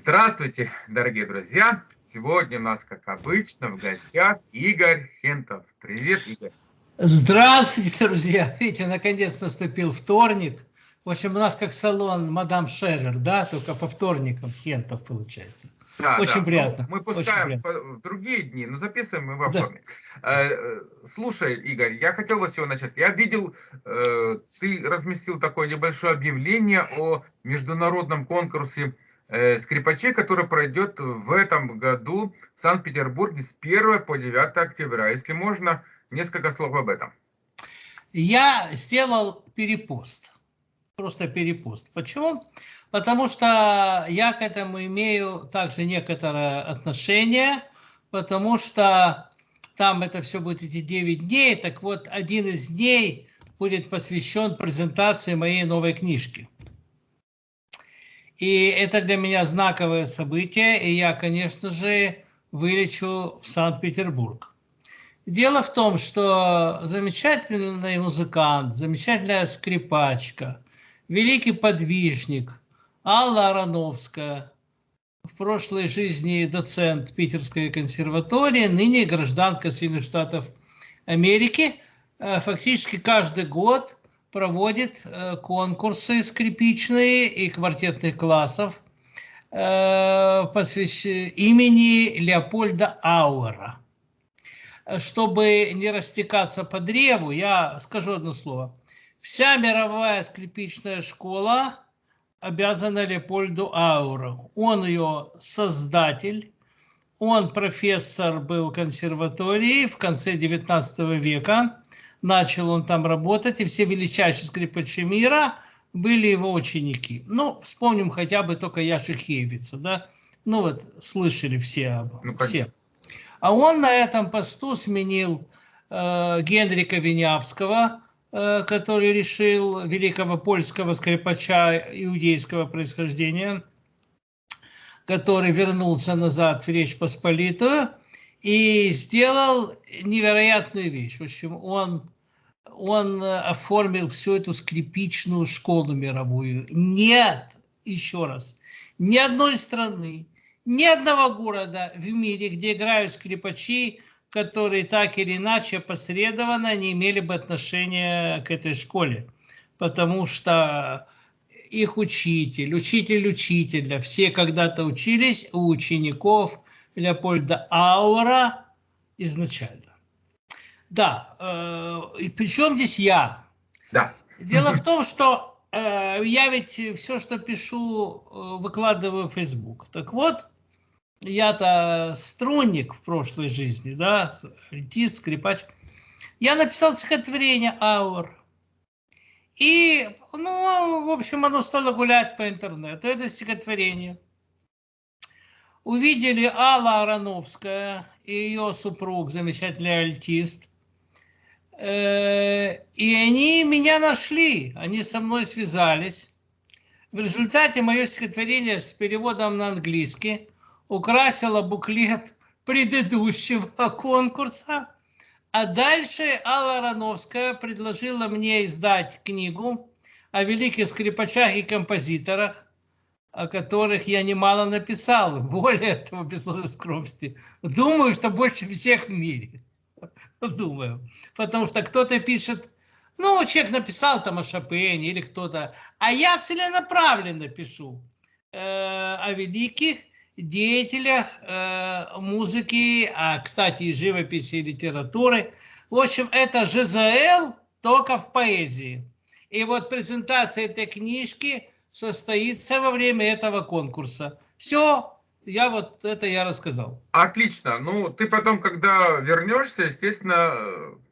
Здравствуйте, дорогие друзья! Сегодня у нас, как обычно, в гостях Игорь Хентов. Привет, Игорь! Здравствуйте, друзья! Видите, наконец наступил вторник. В общем, у нас как салон мадам Шерер, да, только по вторникам Хентов получается. Да, Очень да. приятно. Ну, мы пускаем в другие дни, но записываем мы во. Да. Э, э, слушай, Игорь, я хотел вот с чего начать. Я видел, э, ты разместил такое небольшое объявление о международном конкурсе скрипачей, который пройдет в этом году в Санкт-Петербурге с 1 по 9 октября. Если можно, несколько слов об этом. Я сделал перепост. Просто перепост. Почему? Потому что я к этому имею также некоторое отношение, потому что там это все будет эти 9 дней. Так вот, один из дней будет посвящен презентации моей новой книжки. И это для меня знаковое событие, и я, конечно же, вылечу в Санкт-Петербург. Дело в том, что замечательный музыкант, замечательная скрипачка, великий подвижник Алла Ароновская, в прошлой жизни доцент Питерской консерватории, ныне гражданка Соединенных Штатов Америки, э, фактически каждый год проводит э, конкурсы скрипичные и квартетных классов э, посвящ... имени Леопольда Ауэра чтобы не растекаться по древу, я скажу одно слово. Вся мировая скрипичная школа обязана Леопольду Ауру. Он ее создатель, он профессор был консерватории в конце 19 века. Начал он там работать, и все величайшие скрипачи мира были его ученики. Ну, вспомним хотя бы только Яши Хейвица, да? Ну вот, слышали все, ну, все. А он на этом посту сменил э, Генрика Винявского, э, который решил великого польского скрипача иудейского происхождения, который вернулся назад в Речь Посполитую и сделал невероятную вещь. В общем, он, он оформил всю эту скрипичную школу мировую. Нет, еще раз, ни одной страны, ни одного города в мире, где играют скрипачи, которые так или иначе посредованно не имели бы отношения к этой школе. Потому что их учитель, учитель учителя, все когда-то учились у учеников Леопольда Аура изначально. Да, э, и причем здесь я? Да. Дело в том, что э, я ведь все, что пишу, э, выкладываю в Facebook. Так вот, я-то струнник в прошлой жизни, да, альтист, скрипач. Я написал стихотворение «Аур». И, ну, в общем, оно стало гулять по интернету. Это стихотворение. Увидели Алла Ароновская и ее супруг, замечательный альтист. Э, и они меня нашли, они со мной связались. В результате мое стихотворение с переводом на английский – украсила буклет предыдущего конкурса. А дальше Алла Рановская предложила мне издать книгу о великих скрипачах и композиторах, о которых я немало написал. Более того, без скромности. Думаю, что больше всех в мире. Думаю. Потому что кто-то пишет, ну, человек написал там о Шопене или кто-то, а я целенаправленно пишу э, о великих деятелях э, музыки, а, кстати, и живописи, и литературы. В общем, это ЖЗЛ только в поэзии. И вот презентация этой книжки состоится во время этого конкурса. Все, я вот это я рассказал. Отлично. Ну, ты потом, когда вернешься, естественно,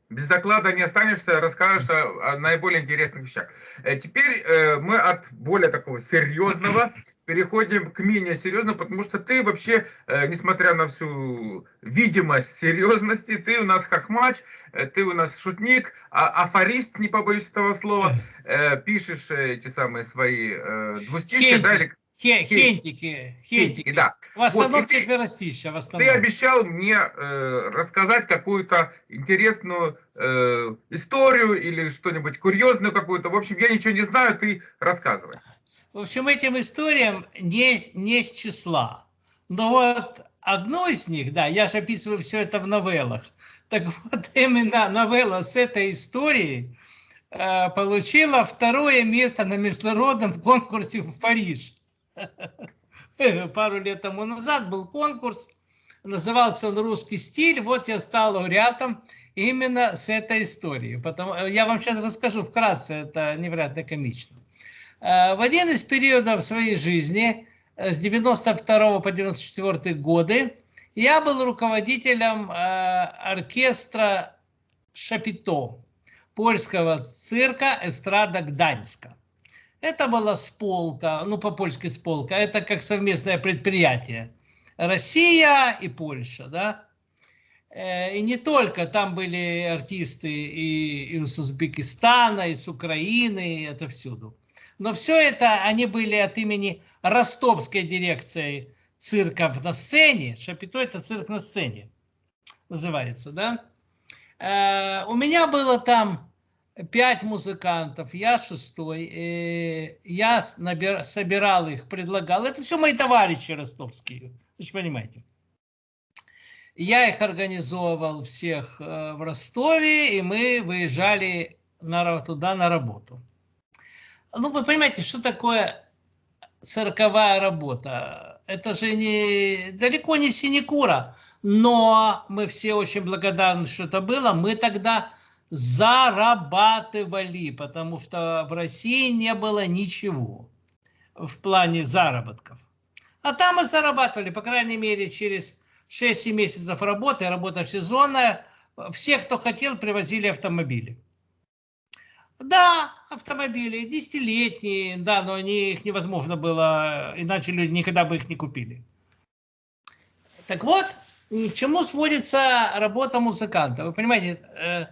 без доклада не останешься, расскажешь о, о наиболее интересных вещах. Э, теперь э, мы от более такого серьезного переходим к менее серьезному, потому что ты вообще, э, несмотря на всю видимость серьезности, ты у нас хохмач, э, ты у нас шутник, а, афорист, не побоюсь этого слова, э, пишешь эти самые свои э, двустишки, да, или... Хентики, хентики, да. В основном вот, четверостища. В основном. Ты обещал мне э, рассказать какую-то интересную э, историю или что-нибудь курьезную какую-то. В общем, я ничего не знаю, ты рассказывай. В общем, этим историям не, не с числа. Но вот одну из них, да, я же описываю все это в новеллах. Так вот, именно новелла с этой историей э, получила второе место на международном конкурсе в Париж. Пару лет тому назад был конкурс, назывался он «Русский стиль». Вот я стал лауреатом именно с этой историей. Потому, я вам сейчас расскажу вкратце, это невероятно комично. Э, в один из периодов своей жизни, э, с 92 по 94 годы, я был руководителем э, оркестра Шапито, польского цирка «Эстрада Гданьска». Это была сполка, ну по-польски сполка, это как совместное предприятие. Россия и Польша, да. Э, и не только, там были артисты и, и из Узбекистана, и с Украины, и это всюду. Но все это, они были от имени ростовской дирекции цирков на сцене. Шапито – это цирк на сцене, называется, да? Э, у меня было там пять музыкантов, я шестой. Э, я набир, собирал их, предлагал. Это все мои товарищи ростовские, вы же понимаете. Я их организовывал всех э, в Ростове, и мы выезжали на, туда на работу. Ну, вы понимаете, что такое цирковая работа? это же не, далеко не синекура, но мы все очень благодарны, что это было. Мы тогда зарабатывали, потому что в России не было ничего в плане заработков. А там мы зарабатывали, по крайней мере, через 6 месяцев работы, работа сезонная, все, кто хотел, привозили автомобили. Да, автомобили, десятилетние, да, но они, их невозможно было, иначе люди никогда бы их не купили. Так вот, к чему сводится работа музыканта? Вы понимаете, э,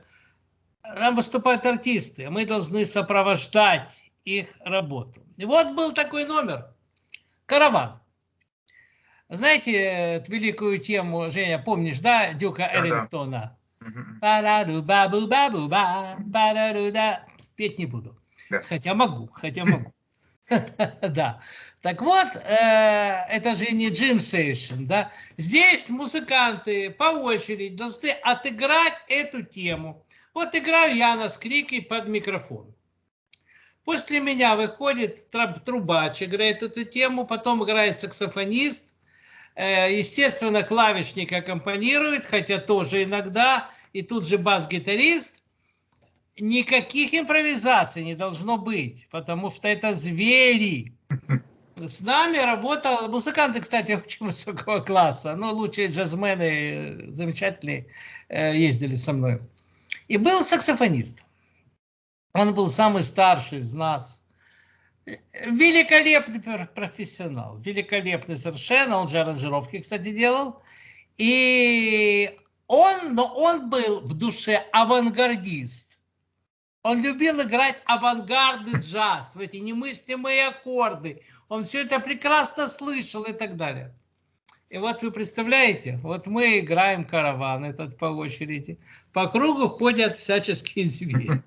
там выступают артисты, мы должны сопровождать их работу. И вот был такой номер. Караван. Знаете эту великую тему, Женя, помнишь, да, Дюка Эллингтона? Да петь не буду. Да. Хотя могу, хотя могу. Да. Так вот, э, это же не джим сейшн, да? Здесь музыканты по очереди должны отыграть эту тему. Вот играю я на скрике под микрофон. После меня выходит трубач, играет эту тему, потом играет саксофонист. Э, естественно, клавишник аккомпанирует, хотя тоже иногда. И тут же бас-гитарист никаких импровизаций не должно быть, потому что это звери. С нами работал, музыканты, кстати, очень высокого класса, но лучшие джазмены, замечательные, э, ездили со мной. И был саксофонист. Он был самый старший из нас. Великолепный профессионал, великолепный совершенно, он же аранжировки, кстати, делал. И он, но он был в душе авангардист он любил играть авангардный джаз, в эти немыслимые аккорды. Он все это прекрасно слышал и так далее. И вот вы представляете, вот мы играем караван этот по очереди. По кругу ходят всяческие звери.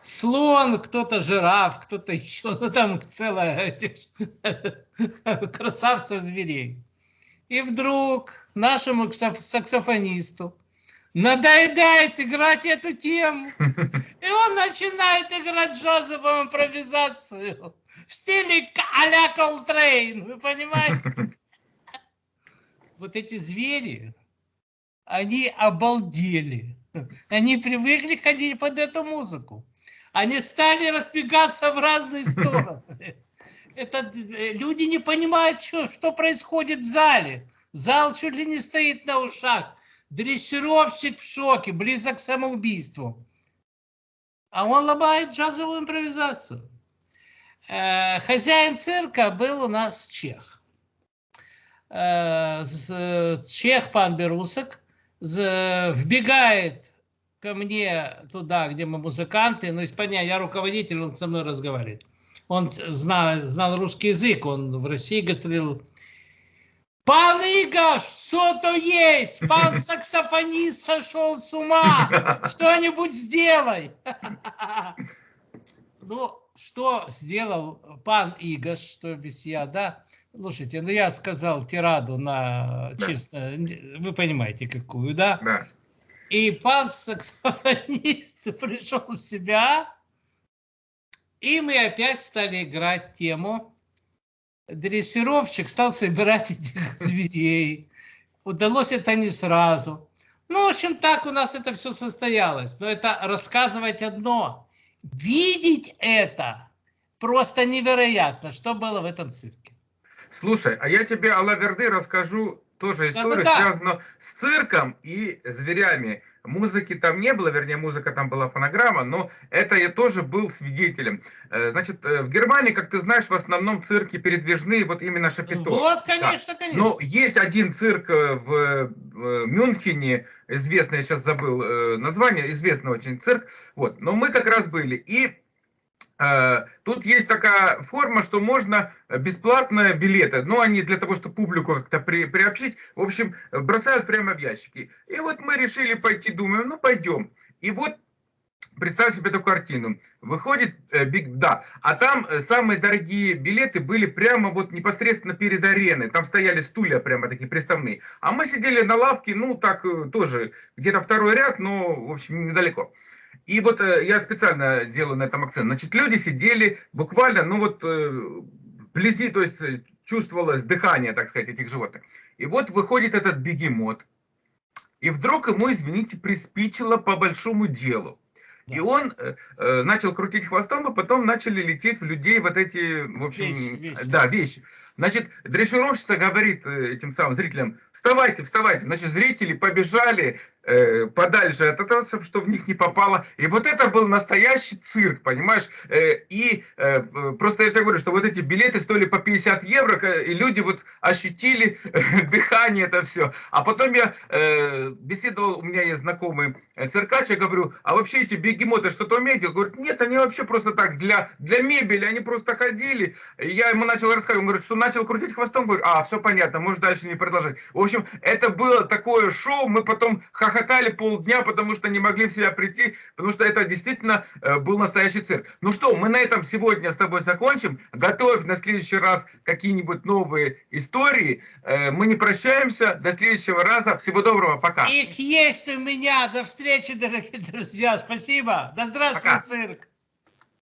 Слон, кто-то жираф, кто-то еще, ну там целая этих красавцев зверей. И вдруг нашему саксофонисту надоедает играть эту тему. И он начинает играть джазовую импровизацию в стиле а-ля Колтрейн, вы понимаете? Вот эти звери, они обалдели. Они привыкли ходить под эту музыку. Они стали разбегаться в разные стороны. Это, э, люди не понимают, что, что происходит в зале. Зал чуть ли не стоит на ушах. Дрессировщик в шоке, близок к самоубийству. А он ломает джазовую импровизацию. Э, хозяин цирка был у нас чех. Э, чех пан Берусок вбегает ко мне туда, где мы музыканты, но из понятия, я руководитель, он со мной разговаривает. Он знал, знал русский язык, он в России гастролил Пан Игорь, что то есть? Пан саксофонист сошел с ума. Что-нибудь сделай. Ну, что сделал пан Игош, что без я, да? Слушайте, ну я сказал тираду на чисто, вы понимаете какую, да? Да. И пан саксофонист пришел в себя, и мы опять стали играть тему. Дрессировщик стал собирать этих зверей. Удалось это не сразу. Ну, в общем, так у нас это все состоялось. Но это рассказывать одно. Видеть это просто невероятно, что было в этом цирке. Слушай, а я тебе о Лаверды расскажу тоже историю, Да-да-да. связанную с цирком и зверями. Музыки там не было, вернее, музыка там была фонограмма, но это я тоже был свидетелем. Э, Значит, э, в Германии, как ты знаешь, в основном цирки передвижные, вот именно Шапито. Вот, конечно, конечно. Но есть один цирк э, в Мюнхене, известный, я сейчас забыл название, известный очень цирк. Вот, но мы как раз были. И тут есть такая форма, что можно бесплатно билеты, но они для того, чтобы публику как-то при, приобщить, в общем, бросают прямо в ящики. И вот мы решили пойти, думаем, ну пойдем. И вот Представь себе эту картину. Выходит э, Биг, да, а там э, самые дорогие билеты были прямо вот непосредственно перед ареной. Там стояли стулья прямо такие приставные. А мы сидели на лавке, ну так э, тоже где-то второй ряд, но в общем недалеко. И вот э, я специально делаю на этом акцент. Значит, люди сидели буквально, ну вот э, вблизи, то есть э, чувствовалось дыхание, так сказать, этих животных. И вот выходит этот бегемот. И вдруг ему, извините, приспичило по большому делу. И он э, начал крутить хвостом, и потом начали лететь в людей вот эти, в общем, Вещи, вещи. да, вещи. Значит, дрессировщица говорит этим самым зрителям, вставайте, вставайте. Значит, зрители побежали э, подальше от этого, чтобы в них не попало. И вот это был настоящий цирк, понимаешь? Э, и э, просто я же говорю, что вот эти билеты стоили по 50 евро, и люди вот ощутили дыхание это все. А потом я беседовал, у меня есть знакомый циркач, я говорю, а вообще эти бегемоты что-то умеют? Он говорит, нет, они вообще просто так, для, для мебели, они просто ходили. И я ему начал рассказывать, он говорит, что начал крутить хвостом, говорю, а, все понятно, можешь дальше не продолжать. В общем, это было такое шоу, мы потом хохотали полдня, потому что не могли в себя прийти, потому что это действительно э, был настоящий цирк. Ну что, мы на этом сегодня с тобой закончим. Готовь на следующий раз какие-нибудь новые истории. Э, мы не прощаемся. До следующего раза. Всего доброго. Пока. Их есть у меня. До встречи, дорогие друзья. Спасибо. Да здравствует Пока. цирк.